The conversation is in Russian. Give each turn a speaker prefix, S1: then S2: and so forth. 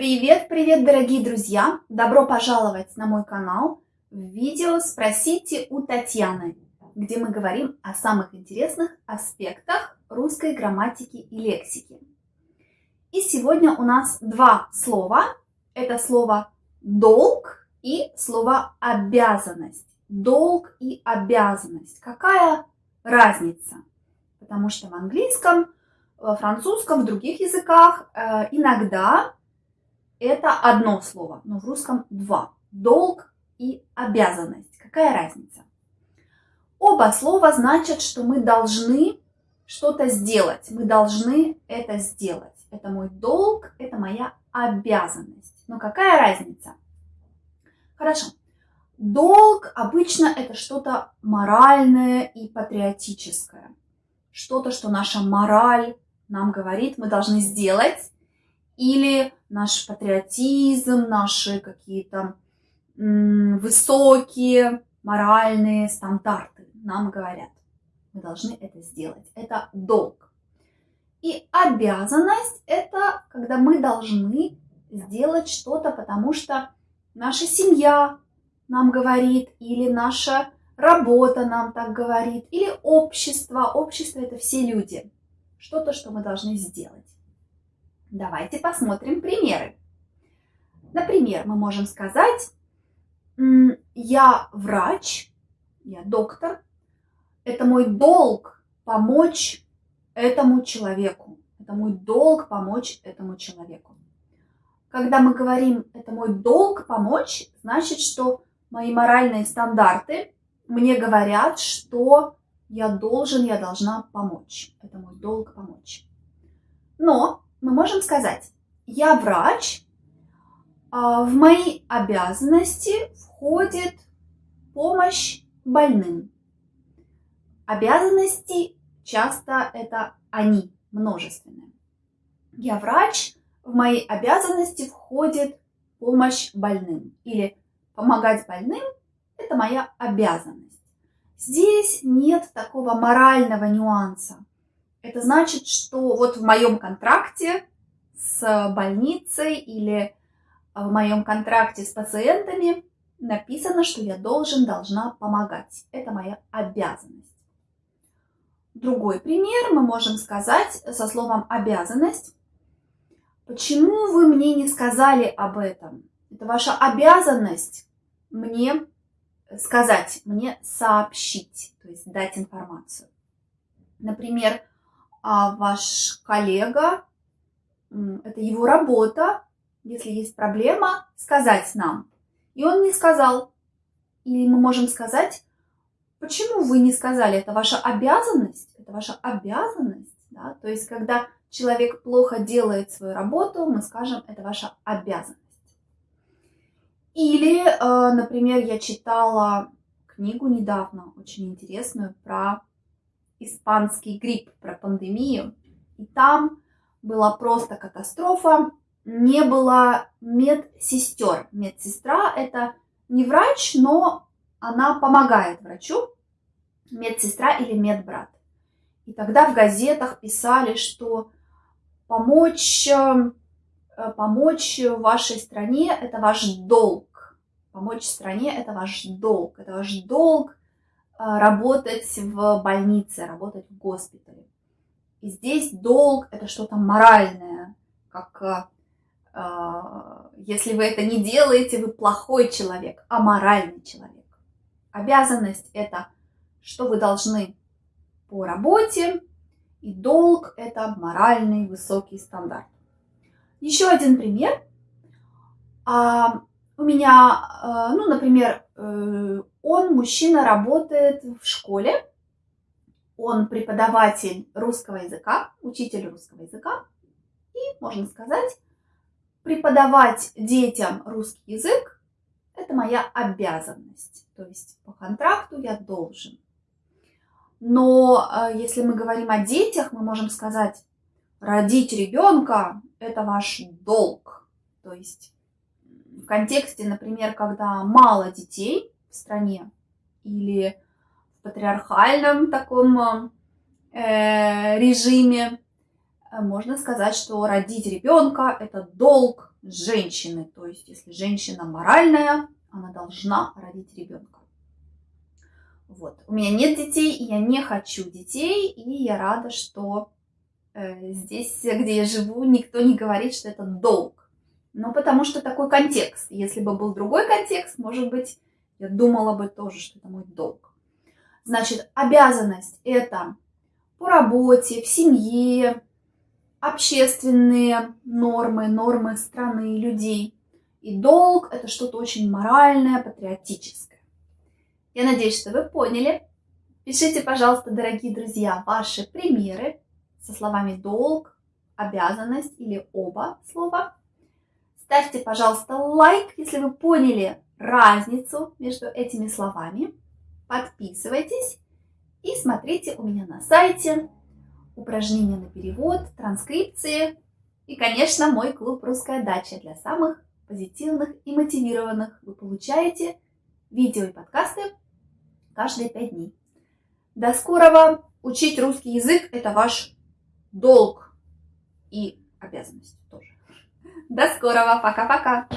S1: Привет, привет, дорогие друзья! Добро пожаловать на мой канал в видео «Спросите у Татьяны», где мы говорим о самых интересных аспектах русской грамматики и лексики. И сегодня у нас два слова. Это слово «долг» и слово «обязанность». Долг и обязанность. Какая разница? Потому что в английском, во французском, в других языках э, иногда это одно слово, но в русском два. Долг и обязанность. Какая разница? Оба слова значат, что мы должны что-то сделать. Мы должны это сделать. Это мой долг, это моя обязанность. Но какая разница? Хорошо. Долг обычно это что-то моральное и патриотическое. Что-то, что наша мораль нам говорит, мы должны сделать. Или наш патриотизм, наши какие-то высокие моральные стандарты нам говорят. Мы должны это сделать. Это долг. И обязанность – это когда мы должны сделать что-то, потому что наша семья нам говорит, или наша работа нам так говорит, или общество. Общество – это все люди. Что-то, что мы должны сделать. Давайте посмотрим примеры. Например, мы можем сказать, я врач, я доктор, это мой долг помочь этому человеку. Это мой долг помочь этому человеку. Когда мы говорим «это мой долг помочь», значит, что мои моральные стандарты мне говорят, что я должен, я должна помочь. Это мой долг помочь. Но мы можем сказать, я врач, а в мои обязанности входит помощь больным. Обязанности часто это они, множественные. Я врач, в мои обязанности входит помощь больным. Или помогать больным – это моя обязанность. Здесь нет такого морального нюанса. Это значит, что вот в моем контракте с больницей или в моем контракте с пациентами написано, что я должен, должна помогать. Это моя обязанность. Другой пример мы можем сказать со словом «обязанность». Почему вы мне не сказали об этом? Это ваша обязанность мне сказать, мне сообщить, то есть дать информацию. Например, а ваш коллега, это его работа, если есть проблема, сказать нам. И он не сказал. Или мы можем сказать, почему вы не сказали, это ваша обязанность, это ваша обязанность. Да? То есть, когда человек плохо делает свою работу, мы скажем, это ваша обязанность. Или, э, например, я читала книгу недавно, очень интересную, про испанский грипп, про пандемию. И там была просто катастрофа. Не было медсестер. Медсестра – это не врач, но она помогает врачу. Медсестра или медбрат. И тогда в газетах писали, что помочь, э, помочь вашей стране – это ваш долг. Помочь стране – это ваш долг. Это ваш долг работать в больнице, работать в госпитале. И здесь долг – это что-то моральное, как э, если вы это не делаете, вы плохой человек, а моральный человек. Обязанность – это что вы должны по работе, и долг – это моральный высокий стандарт. Еще один пример. А, у меня, ну, например, э, он, мужчина, работает в школе, он преподаватель русского языка, учитель русского языка, и, можно сказать, преподавать детям русский язык – это моя обязанность, то есть по контракту я должен. Но э, если мы говорим о детях, мы можем сказать, родить ребенка – это ваш долг. То есть в контексте, например, когда мало детей, в стране или в патриархальном таком э, режиме, э, можно сказать, что родить ребенка – это долг женщины. То есть, если женщина моральная, она должна родить ребенка. Вот. У меня нет детей, я не хочу детей, и я рада, что э, здесь, где я живу, никто не говорит, что это долг. Ну, потому что такой контекст. Если бы был другой контекст, может быть, я думала бы тоже, что это мой долг. Значит, обязанность – это по работе, в семье, общественные нормы, нормы страны, людей. И долг – это что-то очень моральное, патриотическое. Я надеюсь, что вы поняли. Пишите, пожалуйста, дорогие друзья, ваши примеры со словами долг, обязанность или оба слова. Ставьте, пожалуйста, лайк, если вы поняли разницу между этими словами. Подписывайтесь и смотрите у меня на сайте упражнения на перевод, транскрипции и, конечно, мой клуб «Русская дача» для самых позитивных и мотивированных. Вы получаете видео и подкасты каждые пять дней. До скорого! Учить русский язык – это ваш долг и обязанность тоже. До скорого! Пока-пока!